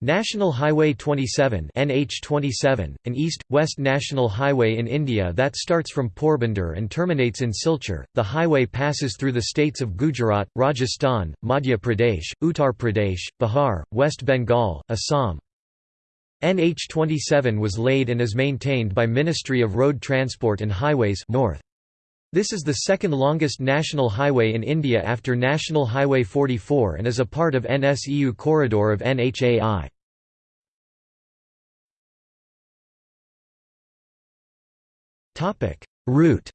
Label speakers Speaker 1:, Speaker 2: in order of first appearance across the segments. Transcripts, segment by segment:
Speaker 1: National Highway 27 NH27, an east-west national highway in India that starts from Porbandar and terminates in Silchar. The highway passes through the states of Gujarat, Rajasthan, Madhya Pradesh, Uttar Pradesh, Bihar, West Bengal, Assam. NH27 was laid and is maintained by Ministry of Road Transport and Highways North. This is the second longest national highway in India after National Highway 44 and is a part of NS-EW corridor of NHAI. Route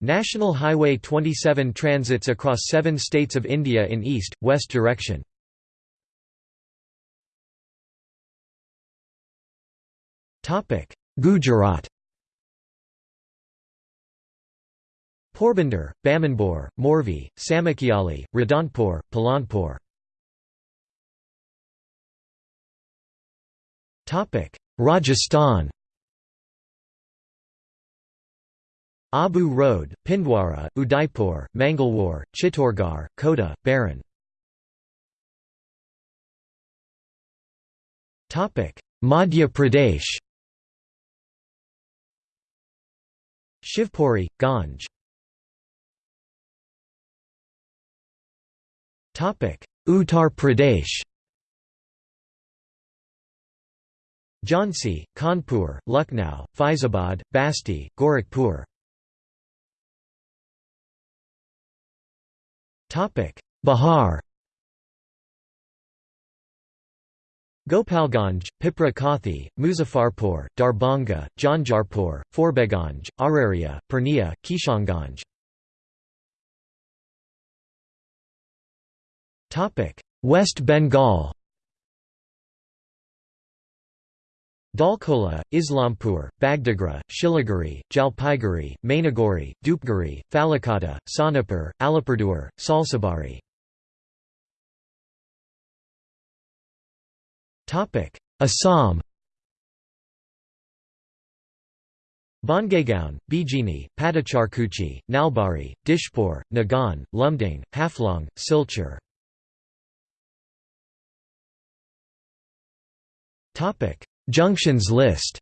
Speaker 1: National Highway 27 transits across seven states of India in east-west direction. Gujarat Porbandar, Bamanbor, Morvi, Samakiali, Radhanpur, Palanpur. Rajasthan Abu Road, Pindwara, Udaipur, Mangalore, Chittorgarh, Kota, Baran. Madhya Pradesh Shivpuri, Ganj Uttar Pradesh. Jhansi, Kanpur, Lucknow, Faizabad, Basti, Gorakhpur. Bihar. Gopalganj, Pipra Kathi, Muzaffarpur, Darbhanga, Janjarpur, Forbeganj, Araria, Purnia, Kishanganj West Bengal. Dalkola, Islampur, Bagdogra, Siliguri, Jalpaiguri, Mainaguri, Dhupguri, Falikata, Sonepur, Alipurduar, Salsabari. Assam. Bongaigaon, Bijini, Patacharkuchi, Nalbari, Dispur, Nagan, Lumding, Haflong, Silchar Junctions list.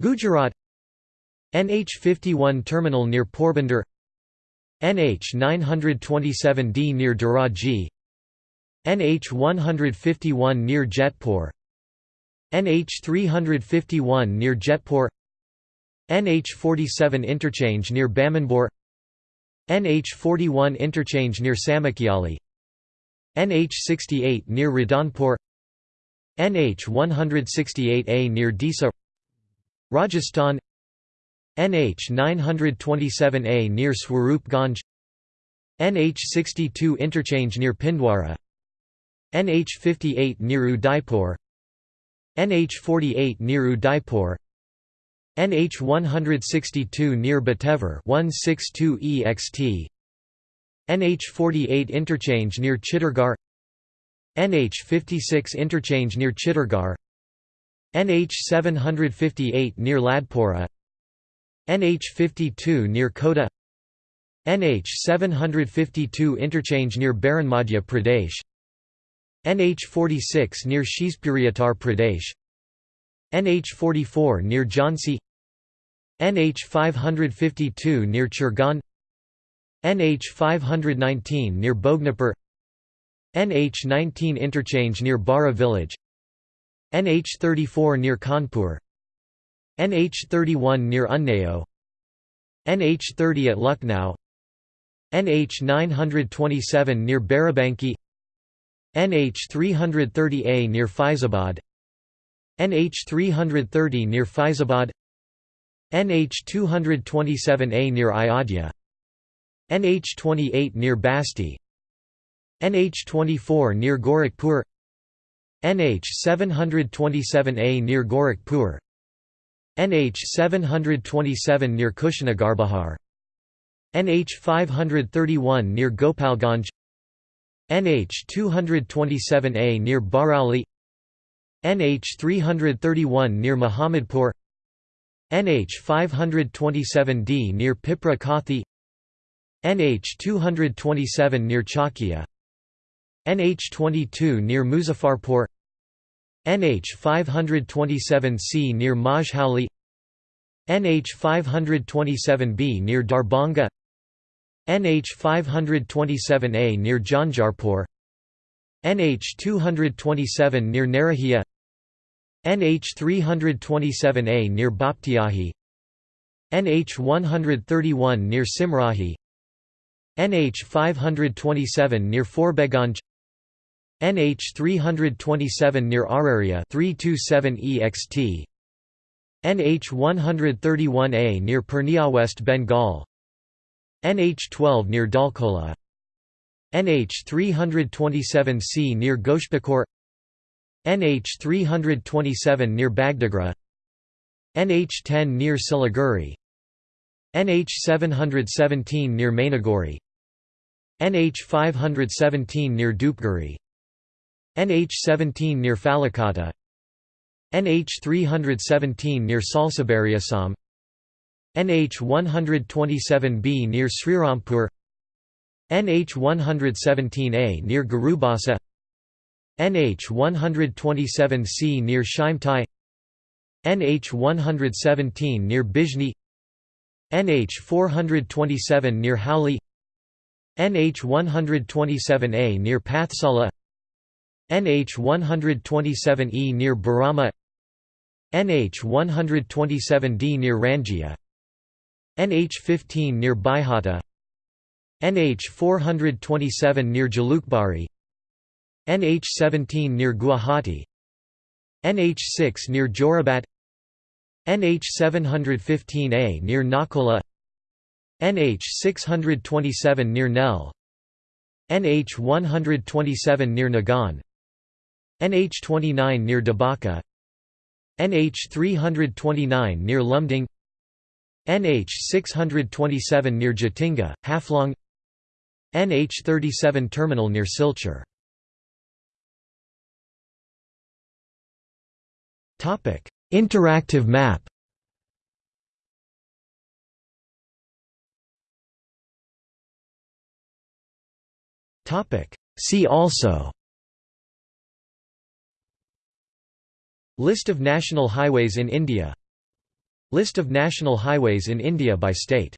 Speaker 1: Gujarat. NH51 terminal near Porbandar. NH 927D near Dhoraji NH 151 near Jetpur NH 351 near Jetpur NH 47 interchange near Bamanbor NH 41 interchange near Samakiali NH68 near Radhanpur NH168A near Disa Rajasthan NH 927A near Swarupganj NH62 interchange near Pindwara NH58 near Udaipur NH48 near Udaipur NH162 near Batevar 162 EXT NH48 interchange near Chittorgarh NH56 interchange near Chittorgarh NH758 near Ladpora NH52 near Kota NH752 interchange near Baran Madhya Pradesh NH46 near Shivpuri Uttar Pradesh NH44 near Jhansi NH552 near Churgan NH 519 near Bhognipur NH 19 interchange near Bara village NH 34 near Kanpur NH 31 near Unnao NH 30 at Lucknow NH 927 near Barabanki NH 330A near Faizabad NH 330 near Faizabad NH 227A near Ayodhya NH28 near Basti. NH24 near Gorakhpur. NH727A near Gorakhpur. NH727 near Kushinagar Bihar NH531 near Gopalganj. NH227A near Barauli NH331 near Muhammadpur NH527D near Pipra Kathi NH 227 near Chakia. NH 22 near Muzaffarpur. NH 527C near Majhauli NH 527B near Darbhanga. NH 527A near Janjarpur. NH 227 near Narahia. NH 327A near Baptiahi. NH 131 near Simrahi NH 527 near Forbeganj NH 327 near Araria 327 EXT NH 131A near Purnia West Bengal NH 12 near Dalkola NH 327C near Goshpakor NH 327 near Bagdogra NH 10 near Siliguri NH 717 near Mainaguri NH 517 near Dhupguri NH 17 near Falikata NH 317 near Salsabari NH 127B near Srirampur. NH 117A near Garubasa. NH 127C near Shimtai NH 117 near Bijni. NH 427 near Hauli NH 127A near Pathsala NH 127E near Barama NH 127D near Rangia NH 15 near Baihata NH 427 near Jalukbari NH 17 near Guwahati NH 6 near Jorabat NH 715A near Nakola NH 627 near Nell NH 127 near Nagan. NH 29 near Dabaka NH 329 near Lumding. NH 627 near Jatinga, Haflong NH 37 terminal near Silchar. Interactive map See also. List of national highways in India. List of national highways in India by state